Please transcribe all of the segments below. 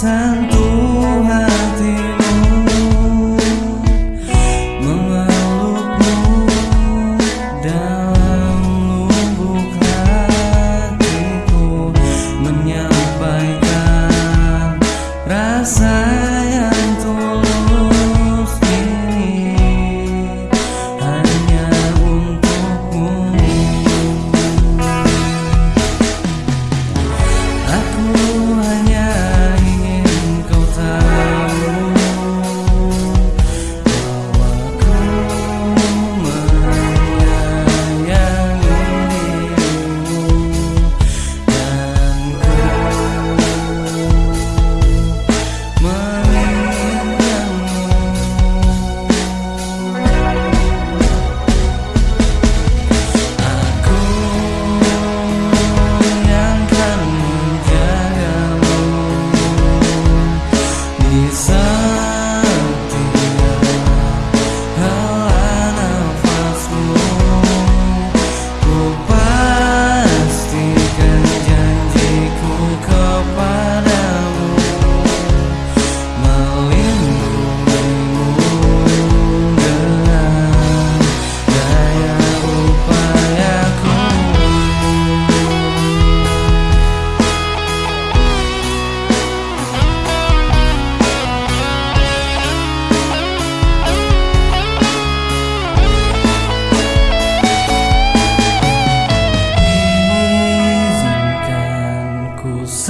三。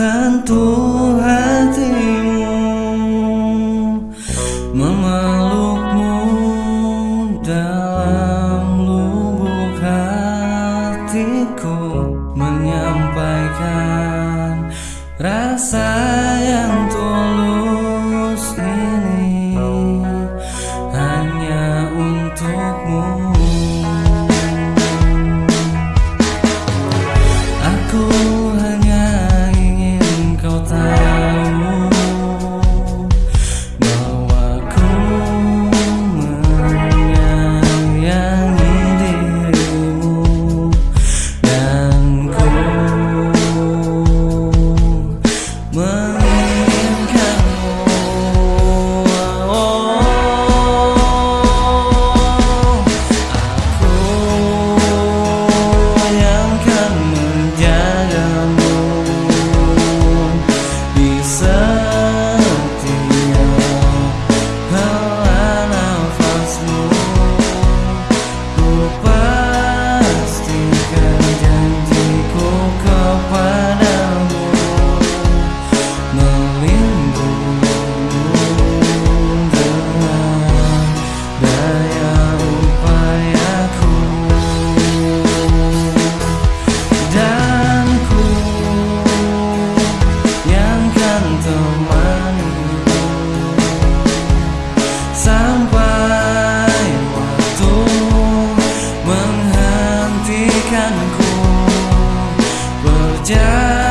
Sentuh hatimu Memelukmu dalam lubuk hatiku Menyampaikan rasa mimpikanku berjalan